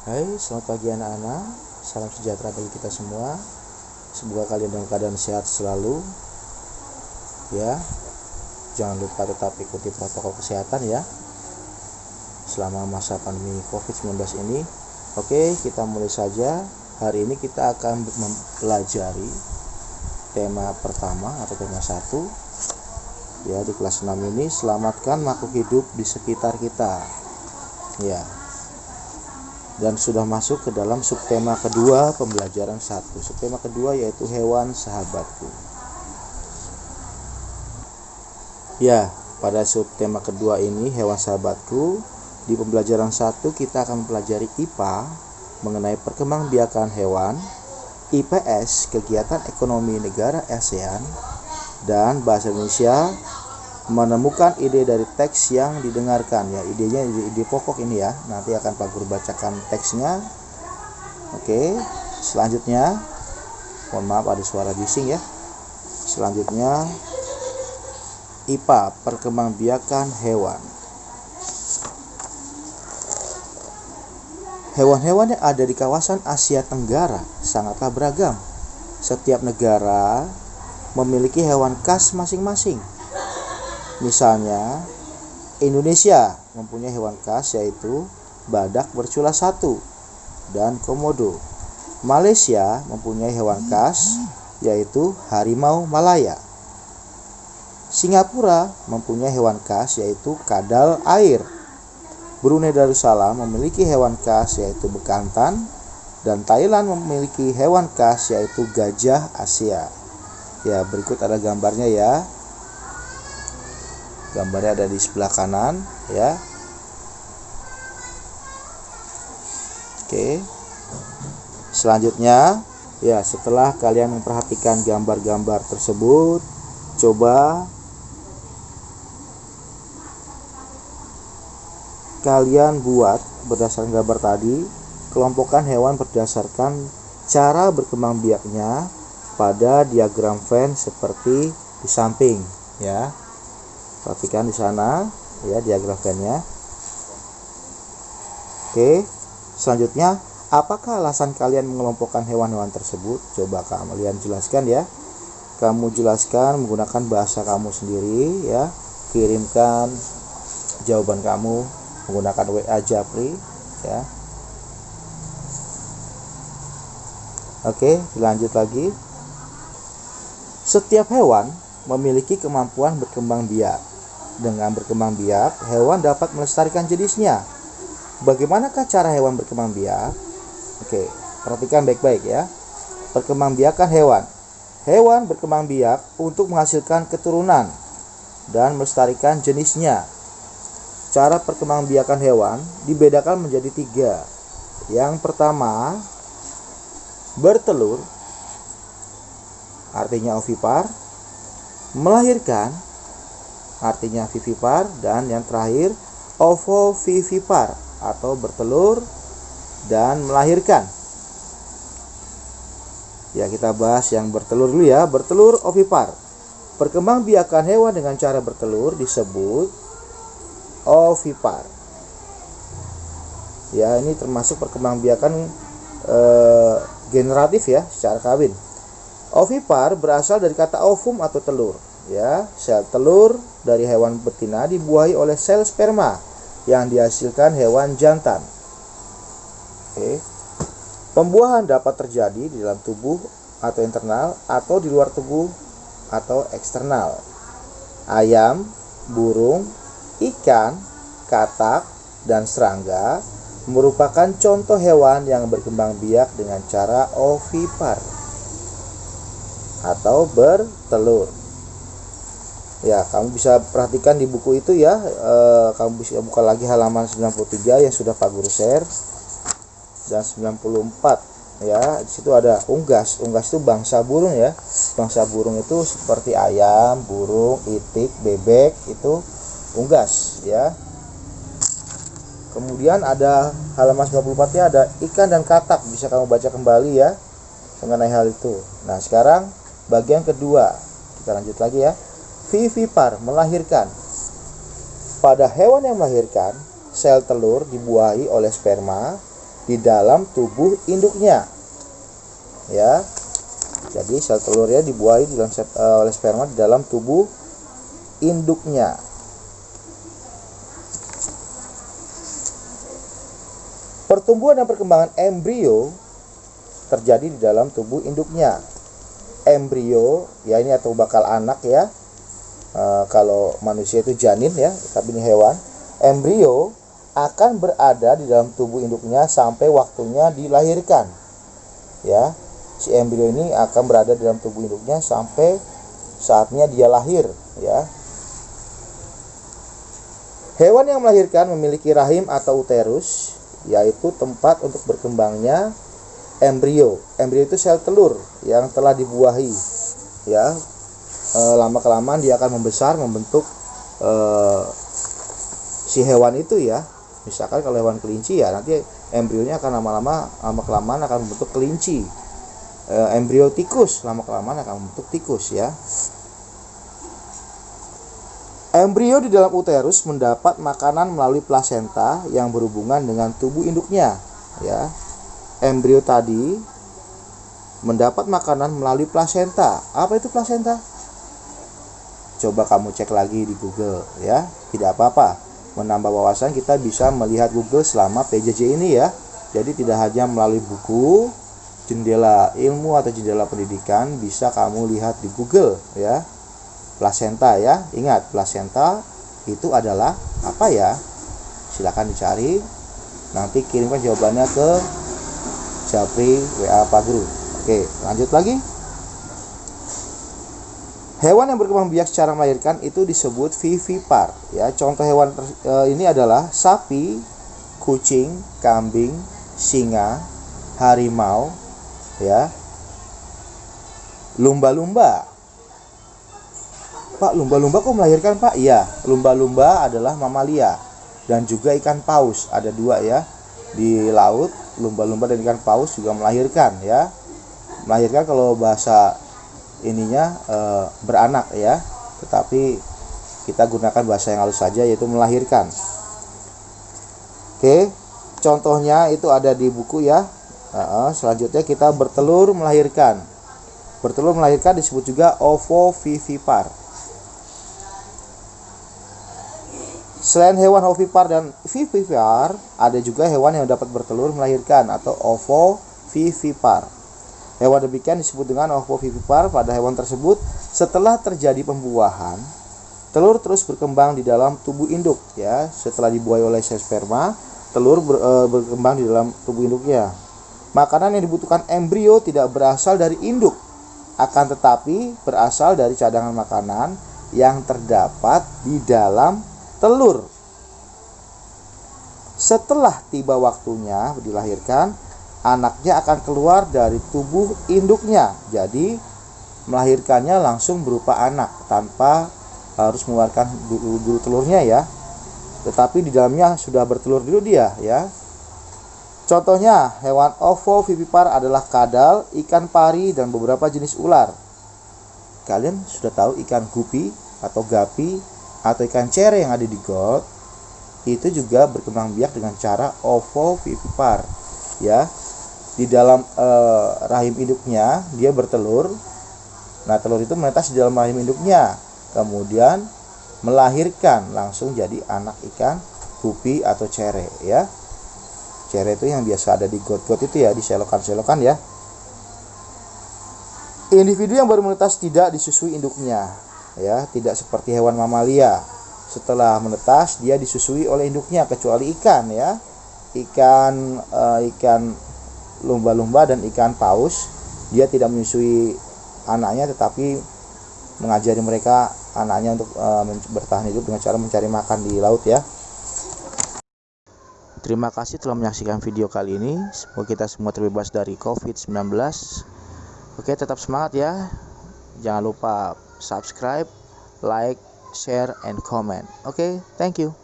Hai, selamat pagi anak-anak. Salam sejahtera bagi kita semua. Semoga kalian dalam keadaan sehat selalu. Ya. Jangan lupa tetap ikuti protokol kesehatan ya. Selama masa pandemi Covid-19 ini. Oke, kita mulai saja. Hari ini kita akan mempelajari tema pertama atau tema satu ya di kelas 6 ini selamatkan makhluk hidup di sekitar kita ya dan sudah masuk ke dalam subtema kedua pembelajaran satu. Subtema kedua yaitu hewan sahabatku. Ya pada subtema kedua ini hewan sahabatku di pembelajaran satu kita akan mempelajari IPA mengenai perkembangbiakan hewan IPS kegiatan ekonomi negara ASEAN dan bahasa Indonesia menemukan ide dari teks yang didengarkan. Ya idenya ide, ide pokok ini ya. Nanti akan Pak Guru bacakan teksnya. Oke selanjutnya mohon maaf ada suara bising ya. Selanjutnya IPA perkembangbiakan hewan. Hewan-hewan yang ada di kawasan Asia Tenggara. Sangatlah beragam. Setiap negara memiliki hewan khas masing-masing. Misalnya, Indonesia mempunyai hewan khas yaitu badak bercula satu dan komodo. Malaysia mempunyai hewan khas yaitu harimau Malaya. Singapura mempunyai hewan khas yaitu kadal air. Brunei Darussalam memiliki hewan khas yaitu bekantan dan Thailand memiliki hewan khas yaitu gajah Asia. Ya, berikut ada gambarnya ya. Gambarnya ada di sebelah kanan ya. Oke. Selanjutnya, ya setelah kalian memperhatikan gambar-gambar tersebut, coba kalian buat berdasarkan gambar tadi kelompokkan hewan berdasarkan cara berkembang biaknya pada diagram Venn seperti di samping ya perhatikan di sana ya diagram Venn-nya oke selanjutnya apakah alasan kalian mengelompokkan hewan-hewan tersebut coba kalian jelaskan ya kamu jelaskan menggunakan bahasa kamu sendiri ya kirimkan jawaban kamu menggunakan WA Japri ya. Oke, lanjut lagi. Setiap hewan memiliki kemampuan berkembang biak. Dengan berkembang biak, hewan dapat melestarikan jenisnya. Bagaimanakah cara hewan berkembang biak? Oke, perhatikan baik-baik ya. Perkembangbiakan hewan. Hewan berkembang biak untuk menghasilkan keturunan dan melestarikan jenisnya cara perkembangbiakan hewan dibedakan menjadi tiga. Yang pertama, bertelur, artinya ovipar, melahirkan, artinya vivipar, dan yang terakhir, ovovivipar, atau bertelur dan melahirkan. Ya, kita bahas yang bertelur dulu ya. Bertelur ovipar. Perkembangbiakan hewan dengan cara bertelur disebut ovipar. Ya, ini termasuk perkembangbiakan e, generatif ya secara kawin. Ovipar berasal dari kata ovum atau telur, ya. Sel telur dari hewan betina dibuahi oleh sel sperma yang dihasilkan hewan jantan. Oke. Pembuahan dapat terjadi di dalam tubuh atau internal atau di luar tubuh atau eksternal. Ayam, burung, ikan, katak, dan serangga merupakan contoh hewan yang berkembang biak dengan cara ovipar atau bertelur. Ya, kamu bisa perhatikan di buku itu ya. E, kamu bisa buka lagi halaman 93 yang sudah Pak Guru share dan 94 ya. Di situ ada unggas. Unggas itu bangsa burung ya. Bangsa burung itu seperti ayam, burung, itik, bebek itu unggas ya kemudian ada halaman 94 nya ada ikan dan katak bisa kamu baca kembali ya mengenai hal itu nah sekarang bagian kedua kita lanjut lagi ya vivipar melahirkan. Pada hewan yang melahirkan sel telur dibuahi oleh sperma di dalam tubuh induknya. Ya. Jadi sel telurnya dibuahi di dalam eh, oleh sperma di dalam tubuh induknya. Pertumbuhan dan perkembangan embrio terjadi di dalam tubuh induknya. Embrio ya ini atau bakal anak ya Eh, kalau manusia itu janin ya tapi ini hewan embrio akan berada di dalam tubuh induknya sampai waktunya dilahirkan. Ya si embrio ini akan berada di dalam tubuh induknya sampai saatnya dia lahir ya. Hewan yang melahirkan memiliki rahim atau uterus yaitu tempat untuk berkembangnya embrio. Embrio itu sel telur yang telah dibuahi ya eh, lama kelamaan dia akan membesar membentuk eh, si hewan itu ya. Misalkan kalau hewan kelinci ya nanti embrionya akan lama-lama lama kelamaan akan membentuk kelinci. Eh, embrio tikus lama kelamaan akan membentuk tikus ya. Embrio di dalam uterus mendapat makanan melalui plasenta yang berhubungan dengan tubuh induknya ya. Embrio tadi mendapat makanan melalui plasenta. Apa itu plasenta coba kamu cek lagi di Google ya. Tidak apa-apa. Menambah wawasan kita bisa melihat Google selama PJJ ini ya. Jadi tidak hanya melalui buku jendela ilmu atau jendela pendidikan bisa kamu lihat di Google ya. Plasenta ya. Ingat plasenta itu adalah apa ya? Silahkan dicari. Nanti kirimkan jawabannya ke Japri WA Pak Guru. Oke lanjut lagi Hewan yang berkembang biak secara melahirkan itu disebut vivipar. Ya, contoh hewan eh, ini adalah sapi, kucing, kambing, singa, harimau, ya, lumba-lumba. Pak, lumba-lumba kok melahirkan, Pak? Iya, lumba-lumba adalah mamalia dan juga ikan paus. Ada dua ya di laut, lumba-lumba dan ikan paus juga melahirkan ya. Melahirkan kalau bahasa ininya eh, beranak ya. Tetapi kita gunakan bahasa yang halus saja yaitu melahirkan. Oke contohnya itu ada di buku ya. Nah, selanjutnya kita bertelur melahirkan. Bertelur melahirkan disebut juga ovovivipar Selain hewan ovipar dan vivipar, ada juga hewan yang dapat bertelur melahirkan atau ovovivipar. Hewan demikian disebut dengan ovovivipar pada hewan tersebut setelah terjadi pembuahan, telur terus berkembang di dalam tubuh induk ya. Setelah dibuahi oleh sel sperma, telur ber- eh, berkembang di dalam tubuh induknya. Makanan yang dibutuhkan embrio tidak berasal dari induk, akan tetapi berasal dari cadangan makanan yang terdapat di dalam telur. Setelah tiba waktunya dilahirkan, anaknya akan keluar dari tubuh induknya. Jadi, melahirkannya langsung berupa anak tanpa harus mengeluarkan dulu, telurnya ya. Tetapi di dalamnya sudah bertelur dulu dia ya. Contohnya, hewan ovovivipar adalah kadal, ikan pari, dan beberapa jenis ular. Kalian sudah tahu ikan gupi atau gapi atau ikan cere yang ada di got itu juga berkembang biak dengan cara ovovivipar ya di dalam eh, rahim induknya dia bertelur. Nah telur itu menetas di dalam rahim induknya. Kemudian melahirkan langsung jadi anak ikan gupi atau cere ya. Cere itu yang biasa ada di got-got itu ya di selokan-selokan ya. Individu yang baru menetas tidak disusui induknya ya. Tidak seperti hewan mamalia. Setelah menetas dia disusui oleh induknya kecuali ikan ya. Ikan eh, ikan lumba-lumba dan ikan paus dia tidak menyusui anaknya tetapi mengajari mereka anaknya untuk men- bertahan hidup dengan cara mencari makan di laut ya Terima kasih telah menyaksikan video kali ini. Semoga kita semua terbebas dari COVID-19. Oke, tetap semangat ya. Jangan lupa subscribe, like, share, and comment. Oke, thank you.